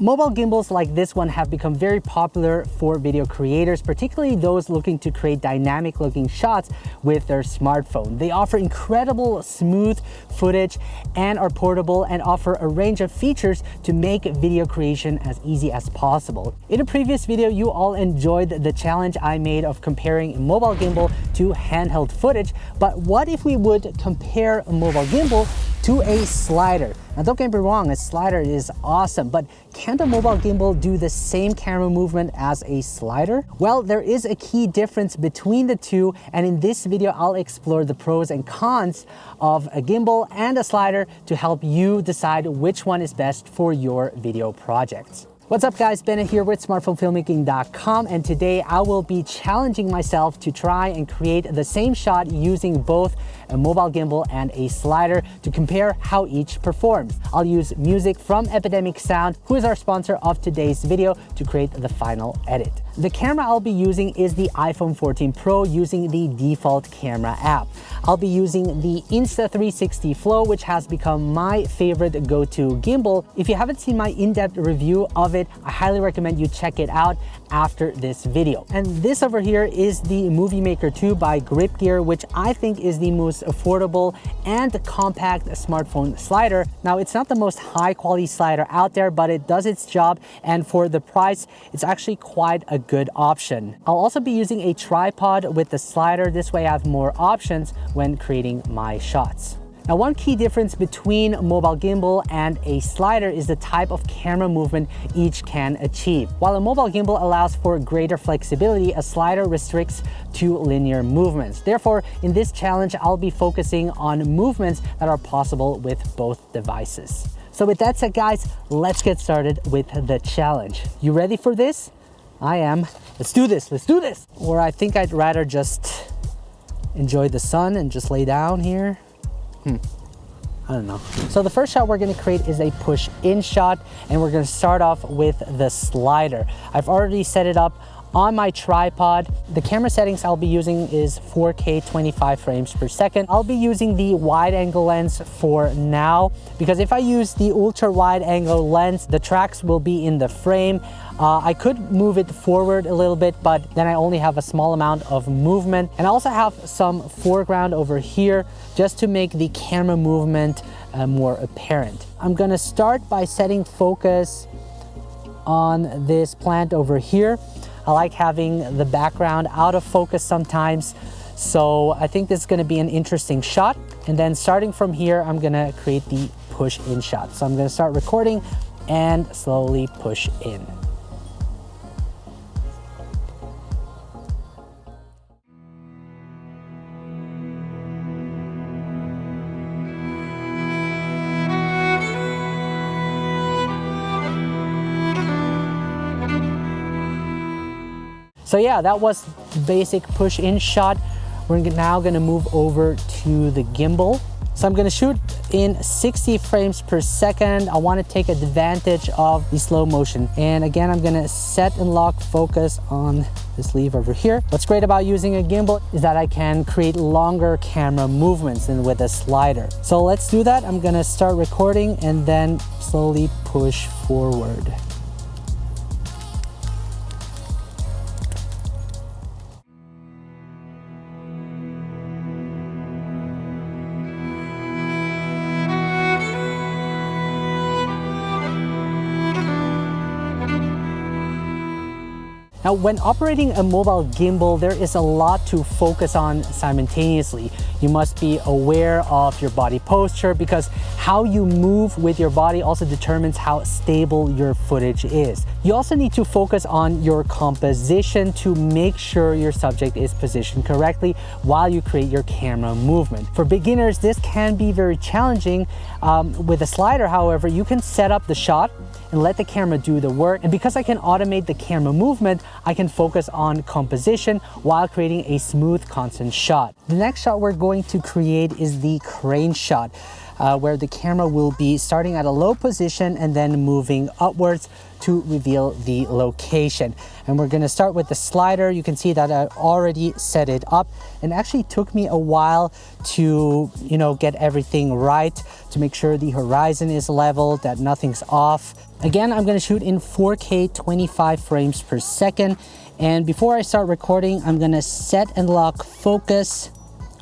Mobile gimbals like this one have become very popular for video creators, particularly those looking to create dynamic looking shots with their smartphone. They offer incredible smooth footage and are portable and offer a range of features to make video creation as easy as possible. In a previous video, you all enjoyed the challenge I made of comparing a mobile gimbal to handheld footage, but what if we would compare a mobile gimbal to a slider. Now don't get me wrong, a slider is awesome, but can the mobile gimbal do the same camera movement as a slider? Well, there is a key difference between the two, and in this video, I'll explore the pros and cons of a gimbal and a slider to help you decide which one is best for your video projects. What's up guys, Bennett here with smartphonefilmmaking.com and today I will be challenging myself to try and create the same shot using both a mobile gimbal and a slider to compare how each performs. I'll use music from Epidemic Sound, who is our sponsor of today's video, to create the final edit. The camera I'll be using is the iPhone 14 Pro using the default camera app. I'll be using the Insta360 Flow, which has become my favorite go-to gimbal. If you haven't seen my in-depth review of it, I highly recommend you check it out after this video. And this over here is the Movie Maker 2 by Grip Gear, which I think is the most affordable and compact smartphone slider. Now, it's not the most high quality slider out there, but it does its job. And for the price, it's actually quite a good option. I'll also be using a tripod with the slider. This way I have more options when creating my shots. Now, one key difference between a mobile gimbal and a slider is the type of camera movement each can achieve. While a mobile gimbal allows for greater flexibility, a slider restricts to linear movements. Therefore, in this challenge, I'll be focusing on movements that are possible with both devices. So with that said, guys, let's get started with the challenge. You ready for this? I am. Let's do this, let's do this. Or I think I'd rather just enjoy the sun and just lay down here. Hmm. I don't know. So the first shot we're gonna create is a push in shot and we're gonna start off with the slider. I've already set it up on my tripod. The camera settings I'll be using is 4K 25 frames per second. I'll be using the wide angle lens for now because if I use the ultra wide angle lens, the tracks will be in the frame. Uh, I could move it forward a little bit, but then I only have a small amount of movement. And I also have some foreground over here just to make the camera movement uh, more apparent. I'm gonna start by setting focus on this plant over here. I like having the background out of focus sometimes. So I think this is gonna be an interesting shot. And then starting from here, I'm gonna create the push in shot. So I'm gonna start recording and slowly push in. So yeah, that was basic push in shot. We're now gonna move over to the gimbal. So I'm gonna shoot in 60 frames per second. I wanna take advantage of the slow motion. And again, I'm gonna set and lock focus on this lever over here. What's great about using a gimbal is that I can create longer camera movements than with a slider. So let's do that. I'm gonna start recording and then slowly push forward. Now, when operating a mobile gimbal, there is a lot to focus on simultaneously. You must be aware of your body posture because how you move with your body also determines how stable your footage is. You also need to focus on your composition to make sure your subject is positioned correctly while you create your camera movement. For beginners, this can be very challenging. Um, with a slider, however, you can set up the shot and let the camera do the work. And because I can automate the camera movement, I can focus on composition while creating a smooth, constant shot. The next shot we're going to create is the crane shot. Uh, where the camera will be starting at a low position and then moving upwards to reveal the location. And we're gonna start with the slider. You can see that I already set it up and actually took me a while to, you know, get everything right, to make sure the horizon is level, that nothing's off. Again, I'm gonna shoot in 4K 25 frames per second. And before I start recording, I'm gonna set and lock focus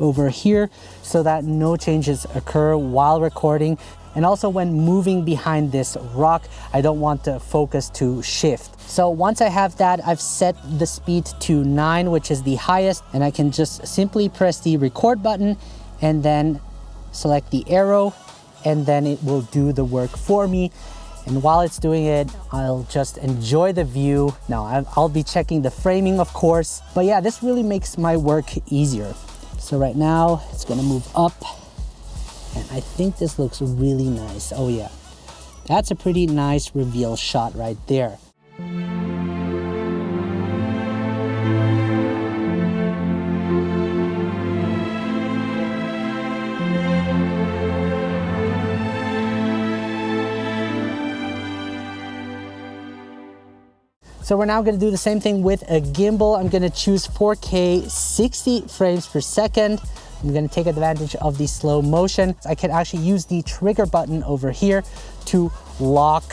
over here so that no changes occur while recording. And also when moving behind this rock, I don't want the focus to shift. So once I have that, I've set the speed to nine, which is the highest, and I can just simply press the record button and then select the arrow, and then it will do the work for me. And while it's doing it, I'll just enjoy the view. Now, I'll be checking the framing, of course. But yeah, this really makes my work easier. So right now it's gonna move up and I think this looks really nice. Oh yeah, that's a pretty nice reveal shot right there. So we're now gonna do the same thing with a gimbal. I'm gonna choose 4K 60 frames per second. I'm gonna take advantage of the slow motion. I can actually use the trigger button over here to lock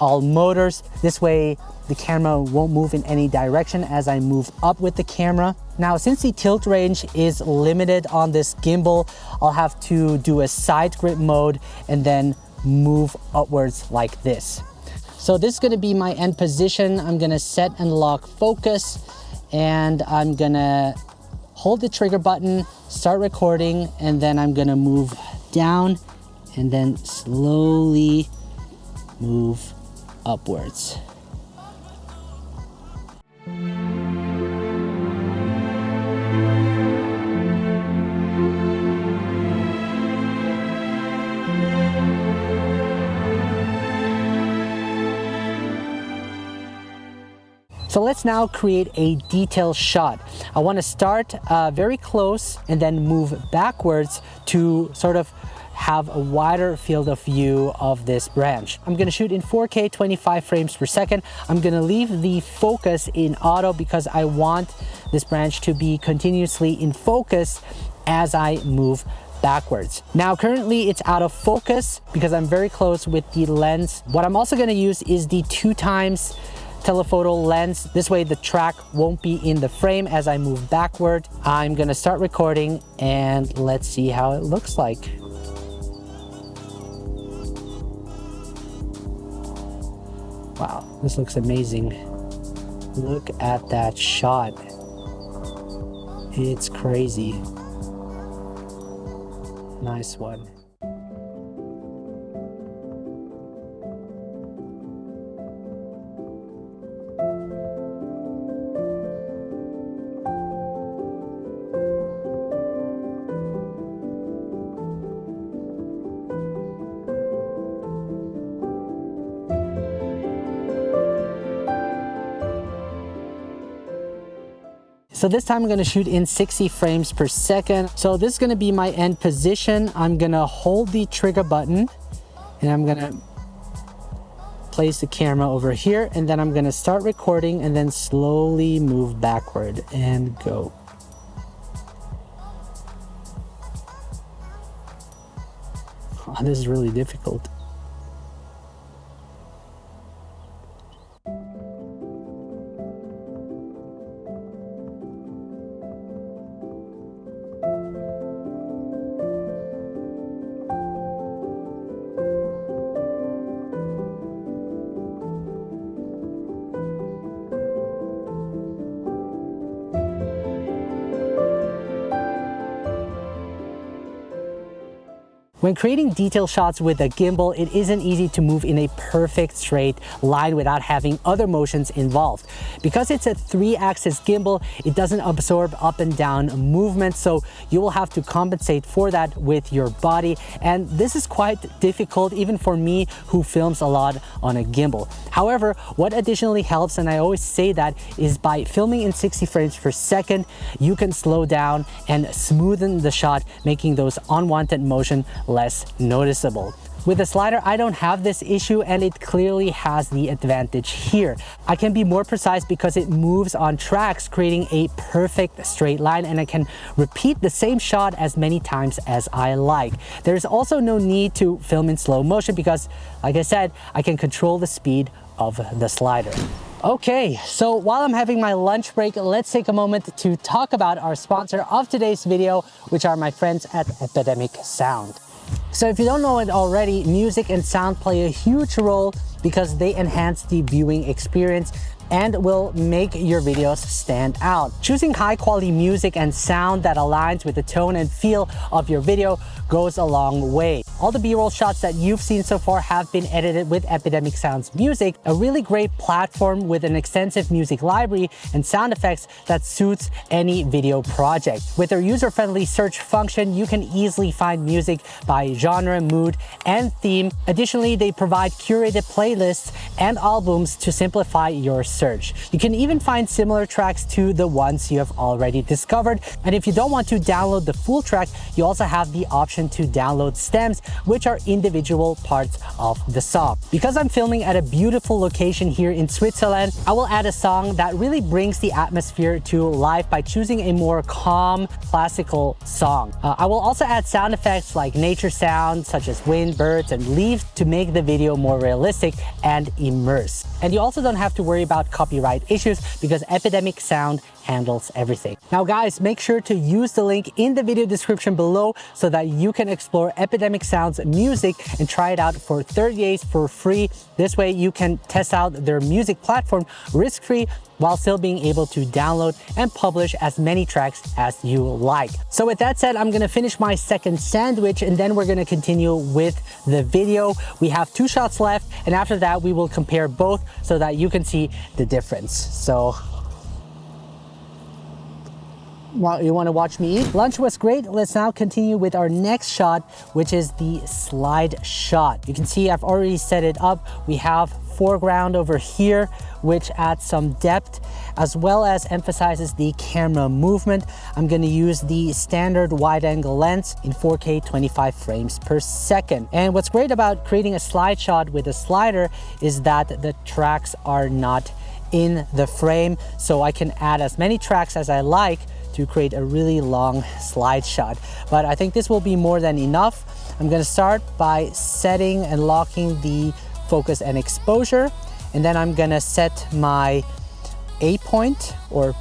all motors. This way the camera won't move in any direction as I move up with the camera. Now, since the tilt range is limited on this gimbal, I'll have to do a side grip mode and then move upwards like this. So this is gonna be my end position. I'm gonna set and lock focus and I'm gonna hold the trigger button, start recording, and then I'm gonna move down and then slowly move upwards. So let's now create a detail shot. I want to start uh, very close and then move backwards to sort of have a wider field of view of this branch. I'm gonna shoot in 4K 25 frames per second. I'm gonna leave the focus in auto because I want this branch to be continuously in focus as I move backwards. Now currently it's out of focus because I'm very close with the lens. What I'm also gonna use is the two times telephoto lens. This way the track won't be in the frame as I move backward. I'm gonna start recording and let's see how it looks like. Wow, this looks amazing. Look at that shot. It's crazy. Nice one. So this time I'm gonna shoot in 60 frames per second. So this is gonna be my end position. I'm gonna hold the trigger button and I'm gonna place the camera over here and then I'm gonna start recording and then slowly move backward and go. Oh, this is really difficult. When creating detail shots with a gimbal, it isn't easy to move in a perfect straight line without having other motions involved. Because it's a three axis gimbal, it doesn't absorb up and down movement, so you will have to compensate for that with your body. And this is quite difficult even for me who films a lot on a gimbal. However, what additionally helps, and I always say that, is by filming in 60 frames per second, you can slow down and smoothen the shot, making those unwanted motion less noticeable. With the slider, I don't have this issue and it clearly has the advantage here. I can be more precise because it moves on tracks, creating a perfect straight line and I can repeat the same shot as many times as I like. There's also no need to film in slow motion because, like I said, I can control the speed of the slider. Okay, so while I'm having my lunch break, let's take a moment to talk about our sponsor of today's video, which are my friends at Epidemic Sound. So if you don't know it already, music and sound play a huge role because they enhance the viewing experience and will make your videos stand out. Choosing high quality music and sound that aligns with the tone and feel of your video goes a long way. All the b-roll shots that you've seen so far have been edited with Epidemic Sounds Music, a really great platform with an extensive music library and sound effects that suits any video project. With their user-friendly search function, you can easily find music by genre, mood, and theme. Additionally, they provide curated playlists and albums to simplify your search. You can even find similar tracks to the ones you have already discovered. And if you don't want to download the full track, you also have the option to download stems which are individual parts of the song. Because I'm filming at a beautiful location here in Switzerland, I will add a song that really brings the atmosphere to life by choosing a more calm, classical song. Uh, I will also add sound effects like nature sounds such as wind, birds, and leaves to make the video more realistic and immerse. And you also don't have to worry about copyright issues because Epidemic Sound handles everything. Now guys, make sure to use the link in the video description below so that you can explore Epidemic Sound's music and try it out for 30 days for free. This way you can test out their music platform risk-free while still being able to download and publish as many tracks as you like. So with that said, I'm gonna finish my second sandwich and then we're gonna continue with the video. We have two shots left and after that we will compare both so that you can see the difference. So you want to watch me eat? Lunch was great. Let's now continue with our next shot, which is the slide shot. You can see I've already set it up. We have foreground over here, which adds some depth as well as emphasizes the camera movement. I'm going to use the standard wide angle lens in 4K 25 frames per second. And what's great about creating a slide shot with a slider is that the tracks are not in the frame. So I can add as many tracks as I like to create a really long slide shot. But I think this will be more than enough. I'm gonna start by setting and locking the focus and exposure. And then I'm gonna set my A point or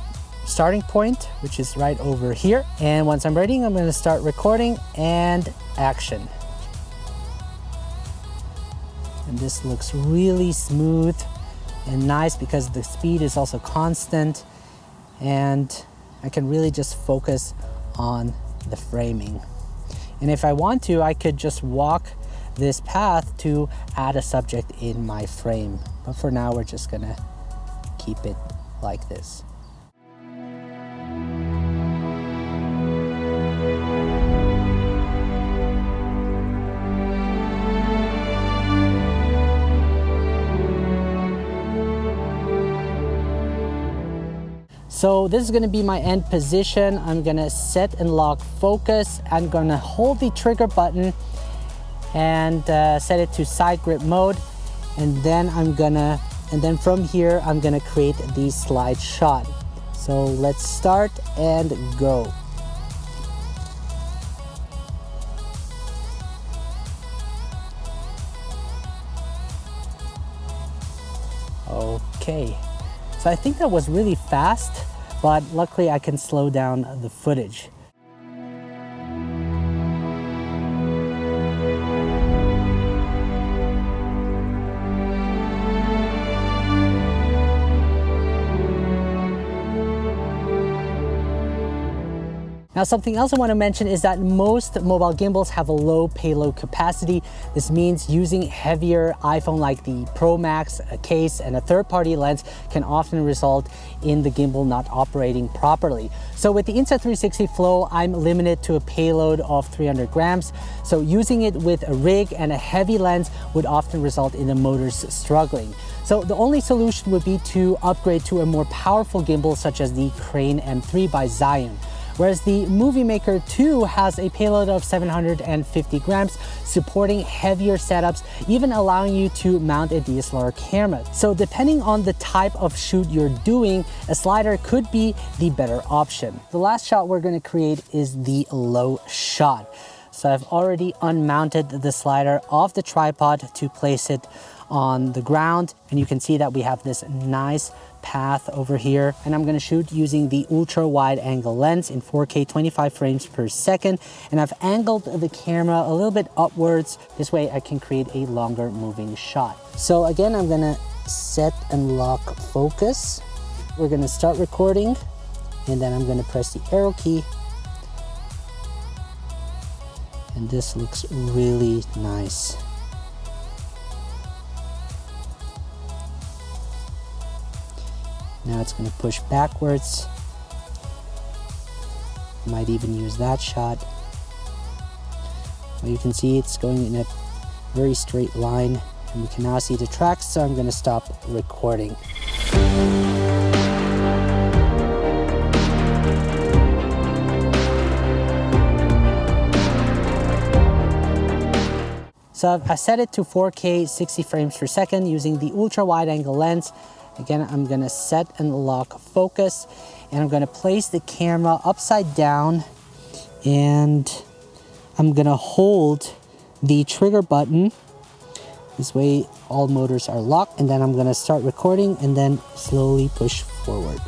starting point, which is right over here. And once I'm ready, I'm gonna start recording and action. And this looks really smooth and nice because the speed is also constant. And I can really just focus on the framing. And if I want to, I could just walk this path to add a subject in my frame. But for now, we're just gonna keep it like this. So this is gonna be my end position. I'm gonna set and lock focus. I'm gonna hold the trigger button and uh, set it to side grip mode. And then I'm gonna, and then from here, I'm gonna create the slide shot. So let's start and go. Okay. I think that was really fast, but luckily I can slow down the footage. Now something else I want to mention is that most mobile gimbals have a low payload capacity. This means using heavier iPhone like the Pro Max, a case, and a third-party lens can often result in the gimbal not operating properly. So with the Insta360 Flow, I'm limited to a payload of 300 grams. So using it with a rig and a heavy lens would often result in the motors struggling. So the only solution would be to upgrade to a more powerful gimbal such as the Crane M3 by Zhiyun. Whereas the Movie Maker 2 has a payload of 750 grams, supporting heavier setups, even allowing you to mount a DSLR camera. So depending on the type of shoot you're doing, a slider could be the better option. The last shot we're gonna create is the low shot. So I've already unmounted the slider off the tripod to place it on the ground. And you can see that we have this nice path over here. And I'm gonna shoot using the ultra wide angle lens in 4K 25 frames per second. And I've angled the camera a little bit upwards. This way I can create a longer moving shot. So again, I'm gonna set and lock focus. We're gonna start recording and then I'm gonna press the arrow key and this looks really nice. Now it's going to push backwards. Might even use that shot. Well, you can see it's going in a very straight line and we can now see the tracks so I'm going to stop recording. So I set it to 4K 60 frames per second using the ultra wide angle lens. Again, I'm gonna set and lock focus and I'm gonna place the camera upside down and I'm gonna hold the trigger button. This way all motors are locked and then I'm gonna start recording and then slowly push forward.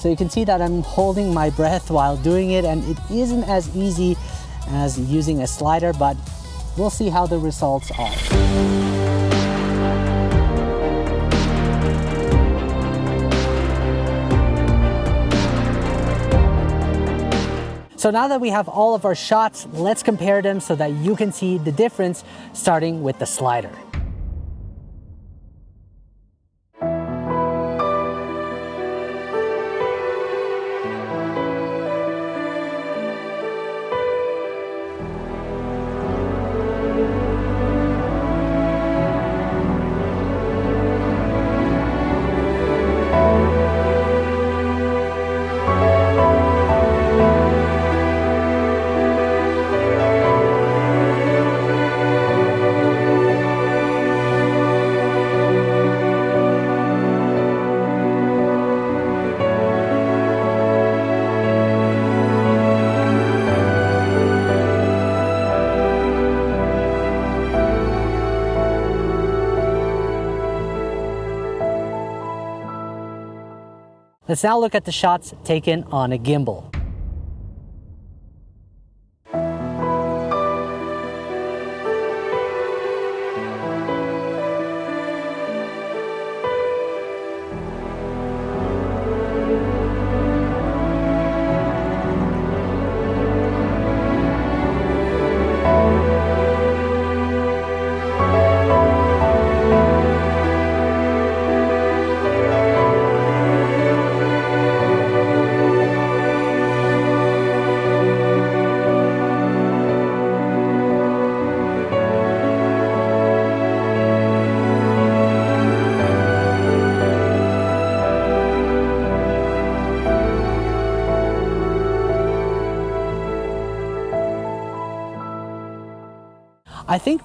So you can see that I'm holding my breath while doing it and it isn't as easy as using a slider, but we'll see how the results are. So now that we have all of our shots, let's compare them so that you can see the difference starting with the slider. Let's now look at the shots taken on a gimbal.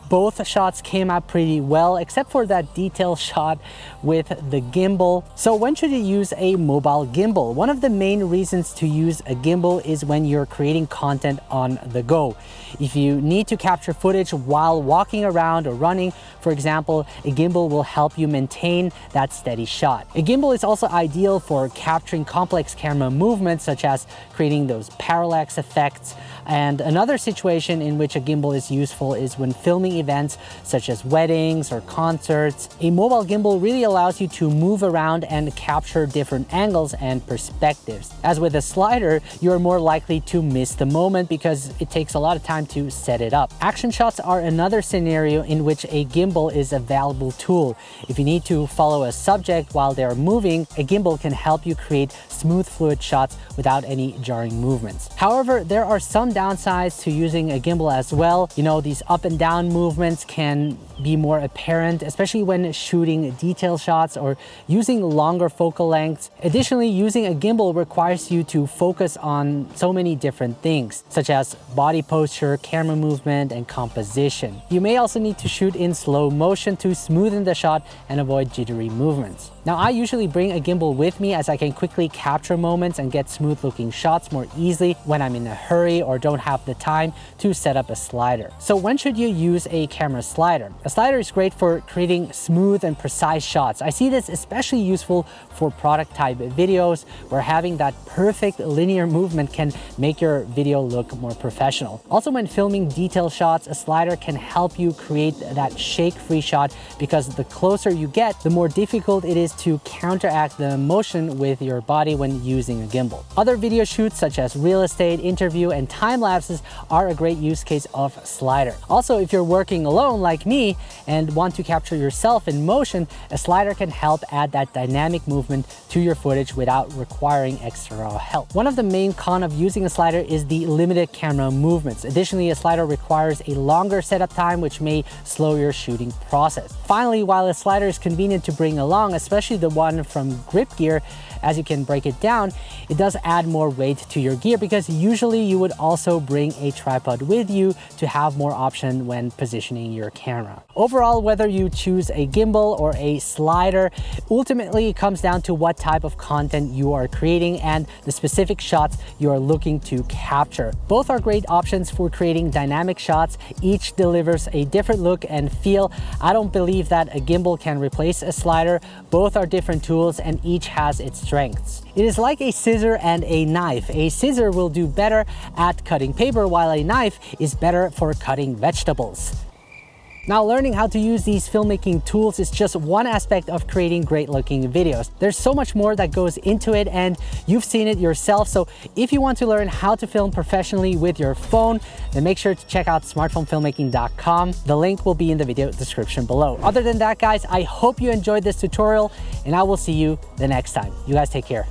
Both shots came out pretty well, except for that detail shot with the gimbal. So when should you use a mobile gimbal? One of the main reasons to use a gimbal is when you're creating content on the go. If you need to capture footage while walking around or running, for example, a gimbal will help you maintain that steady shot. A gimbal is also ideal for capturing complex camera movements, such as creating those parallax effects. And another situation in which a gimbal is useful is when filming events such as weddings or concerts. A mobile gimbal really allows you to move around and capture different angles and perspectives. As with a slider, you're more likely to miss the moment because it takes a lot of time to set it up. Action shots are another scenario in which a gimbal is a valuable tool. If you need to follow a subject while they're moving, a gimbal can help you create smooth fluid shots without any jarring movements. However, there are some downsides to using a gimbal as well. You know, these up and down down movements can be more apparent, especially when shooting detail shots or using longer focal lengths. Additionally, using a gimbal requires you to focus on so many different things, such as body posture, camera movement, and composition. You may also need to shoot in slow motion to smoothen the shot and avoid jittery movements. Now, I usually bring a gimbal with me as I can quickly capture moments and get smooth looking shots more easily when I'm in a hurry or don't have the time to set up a slider. So when should you use a camera slider? A slider is great for creating smooth and precise shots. I see this especially useful for product type videos where having that perfect linear movement can make your video look more professional. Also when filming detail shots, a slider can help you create that shake-free shot because the closer you get, the more difficult it is to counteract the motion with your body when using a gimbal. Other video shoots such as real estate, interview, and time lapses are a great use case of slider. Also, if you're working alone like me and want to capture yourself in motion, a slider can help add that dynamic movement to your footage without requiring extra help. One of the main con of using a slider is the limited camera movements. Additionally, a slider requires a longer setup time, which may slow your shooting process. Finally, while a slider is convenient to bring along, especially the one from Grip Gear, as you can break it down, it does add more weight to your gear because usually you would also bring a tripod with you to have more option when positioning your camera. Overall, whether you choose a gimbal or a slider, ultimately it comes down to what type of content you are creating and the specific shots you are looking to capture. Both are great options for creating dynamic shots. Each delivers a different look and feel. I don't believe that a gimbal can replace a slider. Both are different tools and each has its strengths. It is like a scissor and a knife. A scissor will do better at cutting paper while a knife is better for cutting vegetables. Now learning how to use these filmmaking tools is just one aspect of creating great looking videos. There's so much more that goes into it and you've seen it yourself. So if you want to learn how to film professionally with your phone, then make sure to check out smartphonefilmmaking.com. The link will be in the video description below. Other than that guys, I hope you enjoyed this tutorial and I will see you the next time. You guys take care.